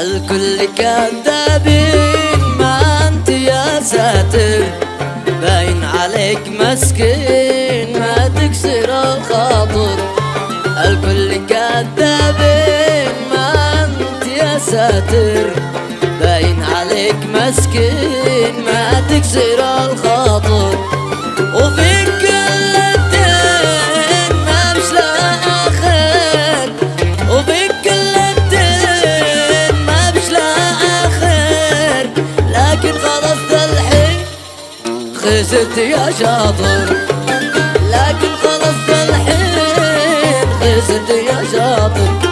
الكل كذابين ما أنت يا ساتر باين عليك مسكين ما تكسر الخاطر. الكل كذابين ما أنت يا ساتر باين عليك مسكين ما تكسر خلصت الحين خزت يا شاطر. لكن خلصت الحين خزت يا شاطر.